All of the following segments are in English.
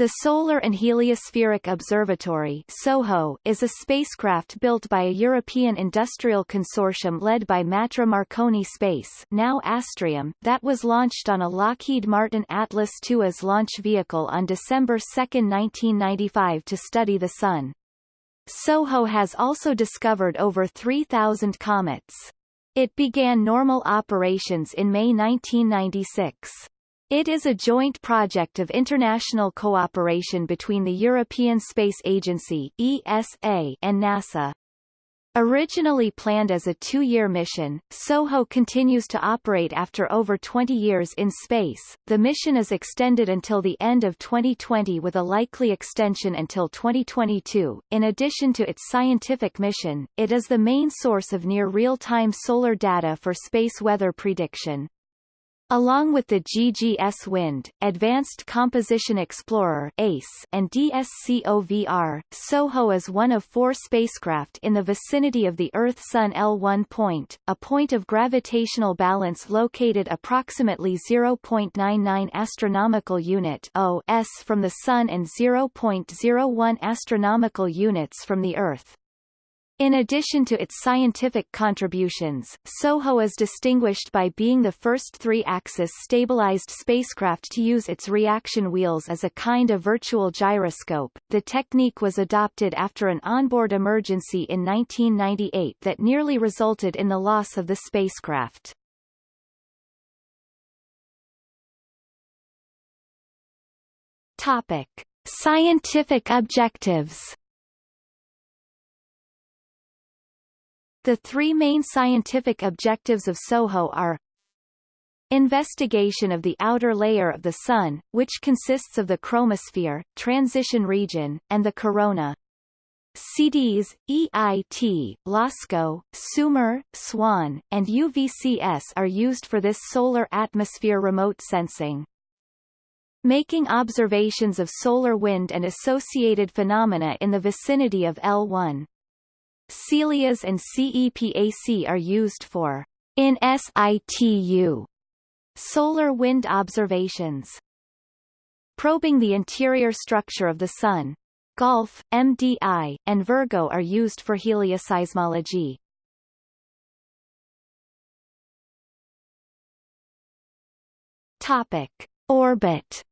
The Solar and Heliospheric Observatory SOHO is a spacecraft built by a European industrial consortium led by Matra Marconi Space now Astrium, that was launched on a Lockheed Martin Atlas IIAS launch vehicle on December 2, 1995 to study the Sun. SOHO has also discovered over 3,000 comets. It began normal operations in May 1996. It is a joint project of international cooperation between the European Space Agency ESA and NASA. Originally planned as a two-year mission, SOHO continues to operate after over 20 years in space. The mission is extended until the end of 2020 with a likely extension until 2022. In addition to its scientific mission, it is the main source of near real-time solar data for space weather prediction. Along with the GGS Wind, Advanced Composition Explorer ACE and DSCOVR, SOHO is one of four spacecraft in the vicinity of the Earth-Sun L1 point, a point of gravitational balance located approximately 0.99 astronomical unit (OS) from the Sun and 0.01 astronomical units from the Earth. In addition to its scientific contributions, SOHO is distinguished by being the first three-axis stabilized spacecraft to use its reaction wheels as a kind of virtual gyroscope. The technique was adopted after an onboard emergency in 1998 that nearly resulted in the loss of the spacecraft. Topic: Scientific objectives The three main scientific objectives of SOHO are Investigation of the outer layer of the Sun, which consists of the chromosphere, transition region, and the corona. CDS, EIT, LASCO, SUMER, SWAN, and UVCS are used for this solar atmosphere remote sensing. Making observations of solar wind and associated phenomena in the vicinity of L1. CELIAS and CEPAC are used for in situ solar wind observations. Probing the interior structure of the Sun. Golf, MDI, and Virgo are used for helioseismology. Topic. Orbit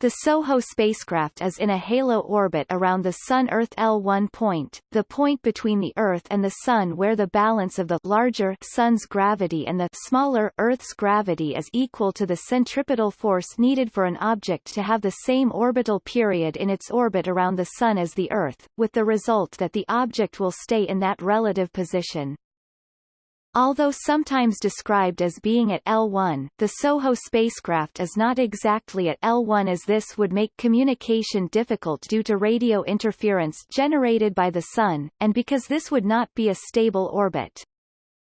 The SOHO spacecraft is in a halo orbit around the Sun-Earth L1 point, the point between the Earth and the Sun where the balance of the larger Sun's gravity and the smaller Earth's gravity is equal to the centripetal force needed for an object to have the same orbital period in its orbit around the Sun as the Earth, with the result that the object will stay in that relative position. Although sometimes described as being at L1, the SOHO spacecraft is not exactly at L1 as this would make communication difficult due to radio interference generated by the Sun, and because this would not be a stable orbit.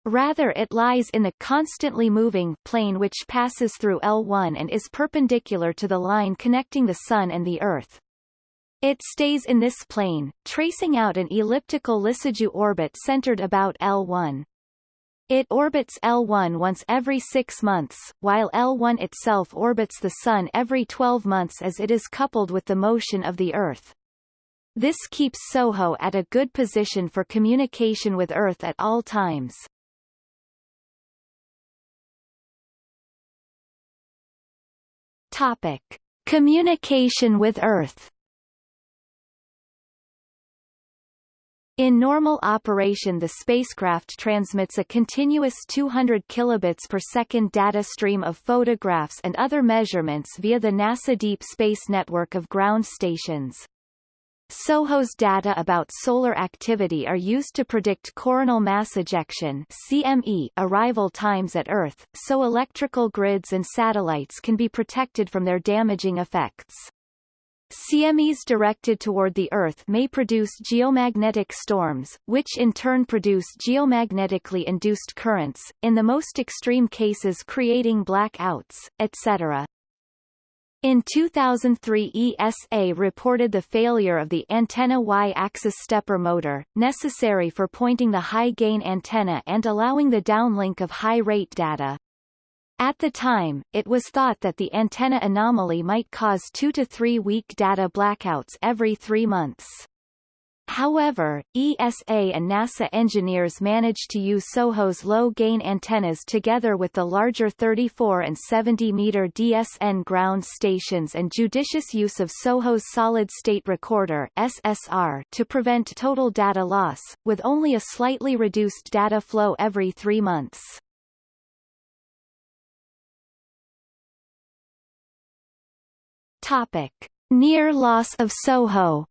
Rather it lies in the constantly moving plane which passes through L1 and is perpendicular to the line connecting the Sun and the Earth. It stays in this plane, tracing out an elliptical Lissajous orbit centered about L1. It orbits L1 once every six months, while L1 itself orbits the Sun every 12 months as it is coupled with the motion of the Earth. This keeps SOHO at a good position for communication with Earth at all times. Topic. Communication with Earth In normal operation the spacecraft transmits a continuous 200 kilobits per second data stream of photographs and other measurements via the NASA Deep Space Network of ground stations. SOHO's data about solar activity are used to predict coronal mass ejection CME arrival times at Earth, so electrical grids and satellites can be protected from their damaging effects. CMEs directed toward the Earth may produce geomagnetic storms, which in turn produce geomagnetically induced currents, in the most extreme cases creating blackouts, etc. In 2003 ESA reported the failure of the antenna Y-axis stepper motor, necessary for pointing the high-gain antenna and allowing the downlink of high-rate data. At the time, it was thought that the antenna anomaly might cause two to three week data blackouts every three months. However, ESA and NASA engineers managed to use SOHO's low-gain antennas together with the larger 34 and 70-meter DSN ground stations and judicious use of SOHO's solid-state recorder SSR to prevent total data loss, with only a slightly reduced data flow every three months. Topic. Near loss of SOHO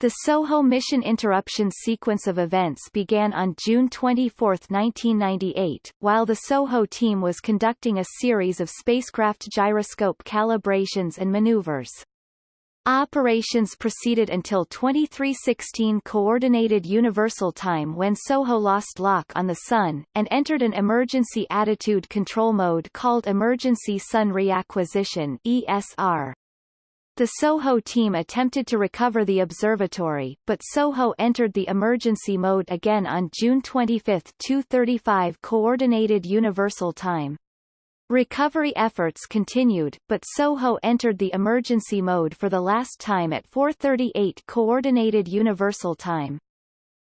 The SOHO mission interruption sequence of events began on June 24, 1998, while the SOHO team was conducting a series of spacecraft gyroscope calibrations and maneuvers. Operations proceeded until 2316 Coordinated Universal Time when SOHO lost lock on the Sun, and entered an emergency attitude control mode called Emergency Sun Reacquisition ESR. The SOHO team attempted to recover the observatory, but SOHO entered the emergency mode again on June 25, 2:35 Coordinated Universal Time. Recovery efforts continued, but SOHO entered the emergency mode for the last time at 4:38 Coordinated Universal Time.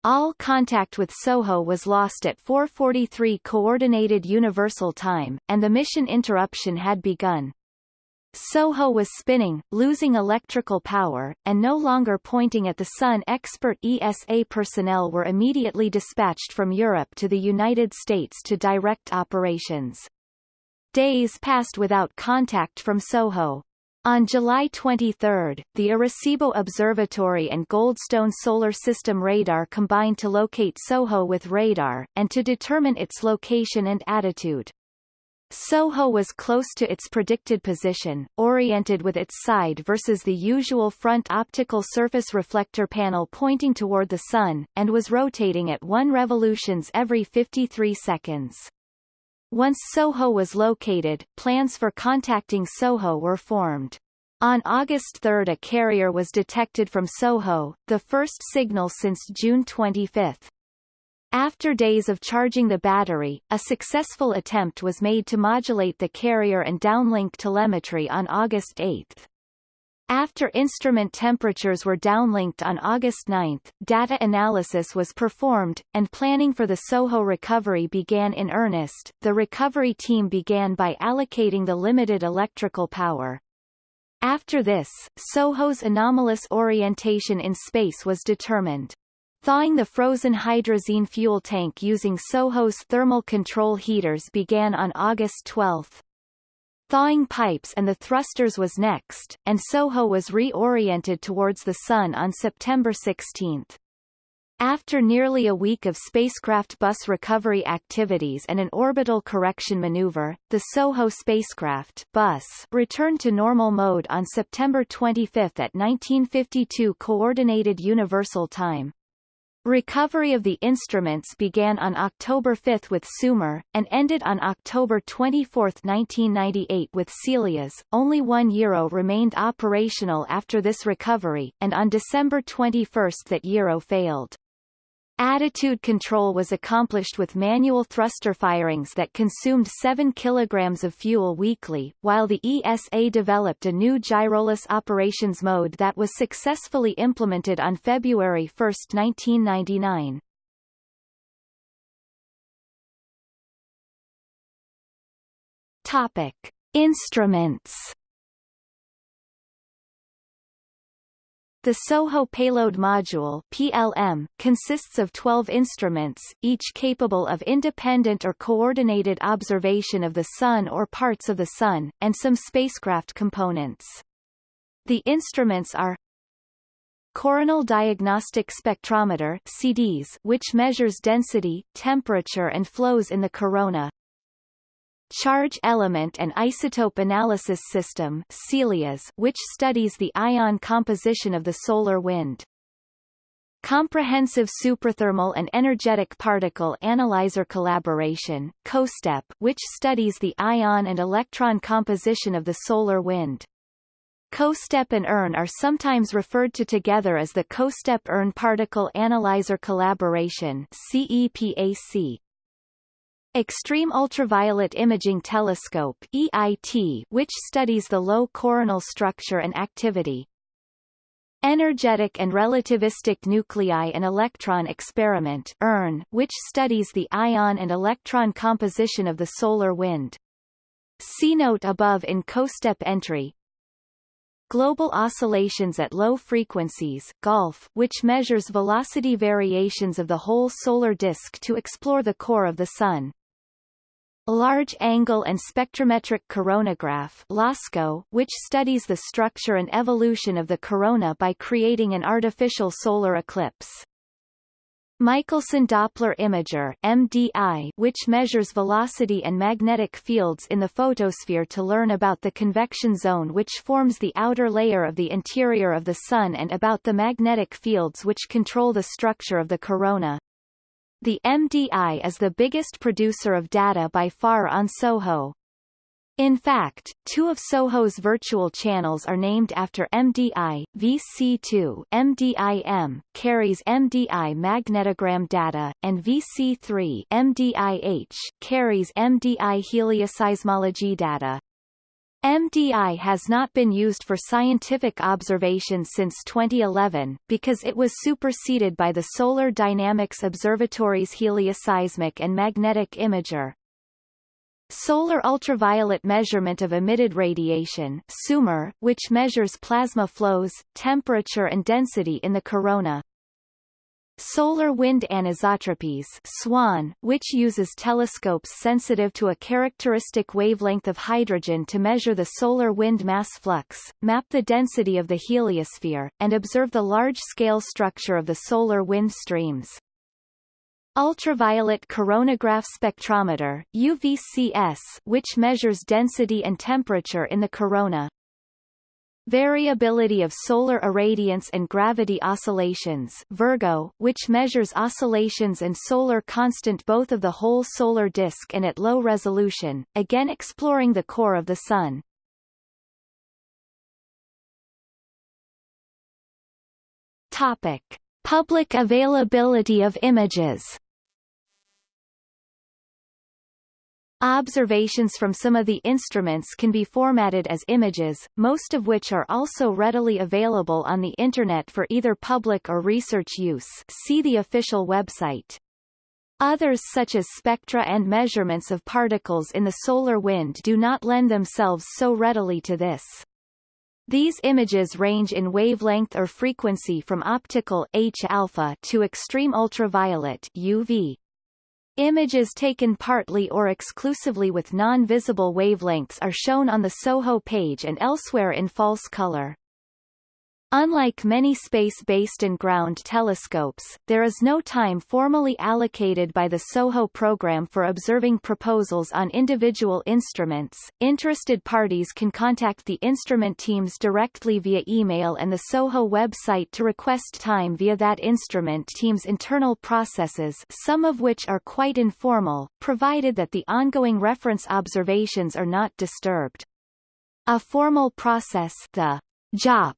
All contact with SOHO was lost at 4:43 Coordinated Universal Time, and the mission interruption had begun. SOHO was spinning, losing electrical power, and no longer pointing at the Sun. Expert ESA personnel were immediately dispatched from Europe to the United States to direct operations. Days passed without contact from SOHO. On July 23, the Arecibo Observatory and Goldstone Solar System radar combined to locate SOHO with radar, and to determine its location and attitude. SOHO was close to its predicted position, oriented with its side versus the usual front optical surface reflector panel pointing toward the Sun, and was rotating at 1 revolutions every 53 seconds. Once SOHO was located, plans for contacting SOHO were formed. On August 3 a carrier was detected from SOHO, the first signal since June 25. After days of charging the battery, a successful attempt was made to modulate the carrier and downlink telemetry on August 8. After instrument temperatures were downlinked on August 9, data analysis was performed, and planning for the SOHO recovery began in earnest. The recovery team began by allocating the limited electrical power. After this, SOHO's anomalous orientation in space was determined. Thawing the frozen hydrazine fuel tank using Soho's thermal control heaters began on August 12. Thawing pipes and the thrusters was next, and Soho was reoriented towards the Sun on September 16. After nearly a week of spacecraft bus recovery activities and an orbital correction maneuver, the SOHO spacecraft bus returned to normal mode on September 25 at 1952 Coordinated Universal Time. Recovery of the instruments began on October 5 with Sumer, and ended on October 24, 1998 with Celias. Only one gyro remained operational after this recovery, and on December 21 that gyro failed. Attitude control was accomplished with manual thruster firings that consumed 7 kg of fuel weekly, while the ESA developed a new gyroless operations mode that was successfully implemented on February 1, 1999. Topic. Instruments The SOHO Payload Module PLM, consists of 12 instruments, each capable of independent or coordinated observation of the Sun or parts of the Sun, and some spacecraft components. The instruments are Coronal Diagnostic Spectrometer CDS, which measures density, temperature and flows in the corona Charge Element and Isotope Analysis System CELIAS, which studies the ion composition of the solar wind. Comprehensive Suprathermal and Energetic Particle Analyzer Collaboration COSTEP, which studies the ion and electron composition of the solar wind. COSTEP and ERNE are sometimes referred to together as the COSTEP-ERNE Particle Analyzer Collaboration CEPAC. Extreme Ultraviolet Imaging Telescope EIT, which studies the low coronal structure and activity. Energetic and Relativistic Nuclei and Electron Experiment ERNE, which studies the ion and electron composition of the solar wind. See note above in COSTEP entry. Global Oscillations at Low Frequencies GOLF, which measures velocity variations of the whole solar disk to explore the core of the Sun. Large Angle and Spectrometric Coronagraph LASCO, which studies the structure and evolution of the corona by creating an artificial solar eclipse. Michelson Doppler Imager MDI, which measures velocity and magnetic fields in the photosphere to learn about the convection zone which forms the outer layer of the interior of the Sun and about the magnetic fields which control the structure of the corona. The MDI is the biggest producer of data by far on SOHO. In fact, two of SOHO's virtual channels are named after MDI. VC2 MDIM carries MDI magnetogram data, and VC3 MDIH carries MDI helioseismology data. MDI has not been used for scientific observation since 2011, because it was superseded by the Solar Dynamics Observatory's helioseismic and magnetic imager. Solar ultraviolet measurement of emitted radiation which measures plasma flows, temperature and density in the corona. Solar wind anisotropies SWAN, which uses telescopes sensitive to a characteristic wavelength of hydrogen to measure the solar wind mass flux, map the density of the heliosphere, and observe the large-scale structure of the solar wind streams. Ultraviolet coronagraph spectrometer UVCS, which measures density and temperature in the corona. Variability of solar irradiance and gravity oscillations Virgo, which measures oscillations and solar constant both of the whole solar disk and at low resolution, again exploring the core of the Sun. Topic. Public availability of images Observations from some of the instruments can be formatted as images, most of which are also readily available on the Internet for either public or research use see the official website. Others such as spectra and measurements of particles in the solar wind do not lend themselves so readily to this. These images range in wavelength or frequency from optical H alpha to extreme ultraviolet UV. Images taken partly or exclusively with non-visible wavelengths are shown on the SOHO page and elsewhere in false color. Unlike many space-based and ground telescopes, there is no time formally allocated by the SOHO program for observing proposals on individual instruments. Interested parties can contact the instrument teams directly via email and the SOHO website to request time via that instrument team's internal processes some of which are quite informal, provided that the ongoing reference observations are not disturbed. A formal process the JOP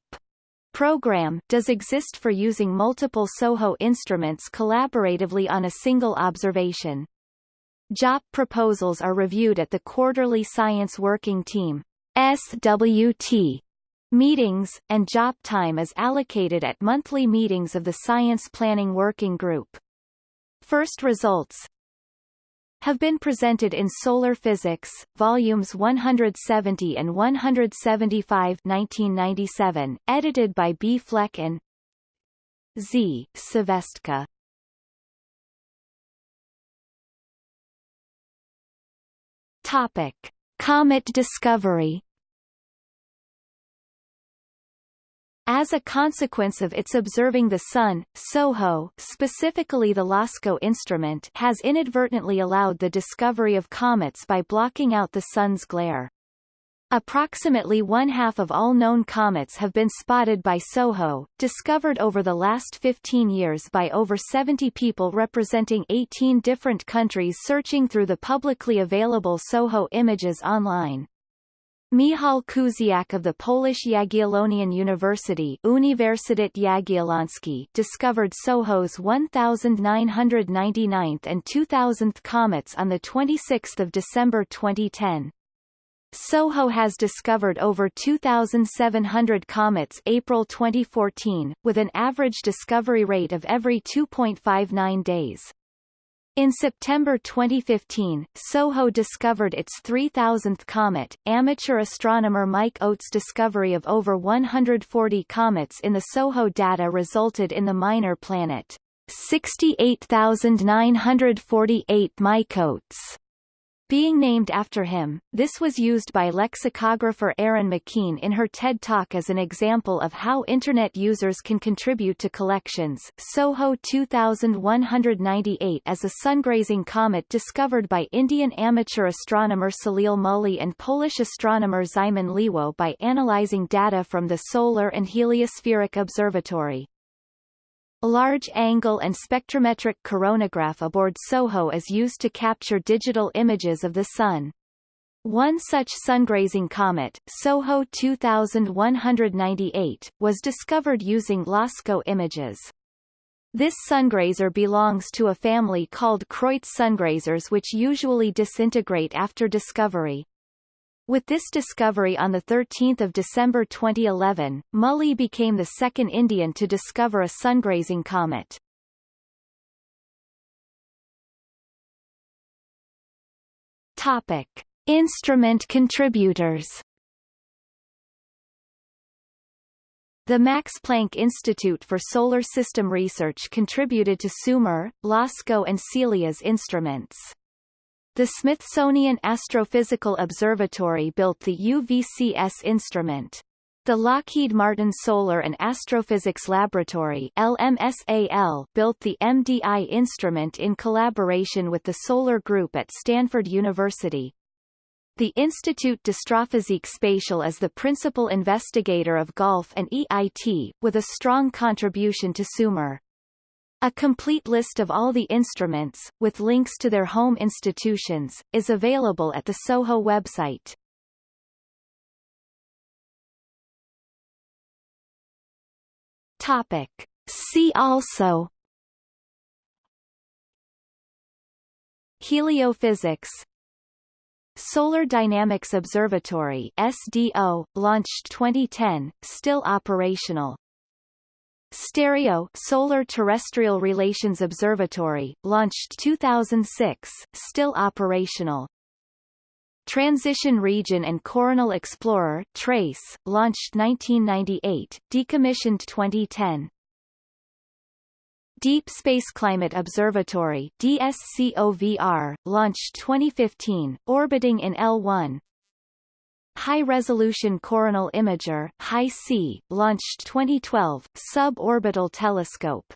program does exist for using multiple SOHO instruments collaboratively on a single observation. JOP proposals are reviewed at the quarterly Science Working Team SWT meetings, and JOP time is allocated at monthly meetings of the Science Planning Working Group. First results, have been presented in Solar Physics, volumes 170 and 175 1997, edited by B. Fleck and Z. Švestka. Topic. Comet discovery As a consequence of its observing the Sun, SOHO specifically the LASCO instrument has inadvertently allowed the discovery of comets by blocking out the Sun's glare. Approximately one-half of all known comets have been spotted by SOHO, discovered over the last 15 years by over 70 people representing 18 different countries searching through the publicly available SOHO images online. Michał Kusiak of the Polish Jagiellonian University Uniwersytet Jagielloński discovered SOHO's 1999th and 2000th comets on 26 December 2010. SOHO has discovered over 2,700 comets April 2014, with an average discovery rate of every 2.59 days. In September 2015, SOHO discovered its 3000th comet. Amateur astronomer Mike Oates' discovery of over 140 comets in the SOHO data resulted in the minor planet 68948 Mike Oates being named after him. This was used by lexicographer Erin McKean in her TED Talk as an example of how Internet users can contribute to collections. SOHO 2198 as a sun-grazing comet discovered by Indian amateur astronomer Salil Mully and Polish astronomer Szymon Liwo by analyzing data from the Solar and Heliospheric Observatory. A large angle and spectrometric coronagraph aboard SOHO is used to capture digital images of the Sun. One such sun-grazing comet, SOHO 2198, was discovered using LASCO images. This sungrazer belongs to a family called Kreutz sungrazers which usually disintegrate after discovery. With this discovery on 13 December 2011, Mully became the second Indian to discover a sun-grazing comet. Topic. Instrument contributors The Max Planck Institute for Solar System Research contributed to SUMER, LASCO and CELIAS instruments. The Smithsonian Astrophysical Observatory built the UVCS instrument. The Lockheed Martin Solar and Astrophysics Laboratory LMSAL built the MDI instrument in collaboration with the Solar Group at Stanford University. The Institut d'Astrophysique Spatiale is the principal investigator of GOLF and EIT, with a strong contribution to SUMER. A complete list of all the instruments, with links to their home institutions, is available at the SOHO website. Topic. See also Heliophysics Solar Dynamics Observatory SDO, launched 2010, still operational Stereo Solar Terrestrial Relations Observatory, launched 2006, still operational. Transition Region and Coronal Explorer Trace, launched 1998, decommissioned 2010. Deep Space Climate Observatory DSCOVR, launched 2015, orbiting in L1, High-Resolution Coronal Imager HI-C, launched 2012, suborbital telescope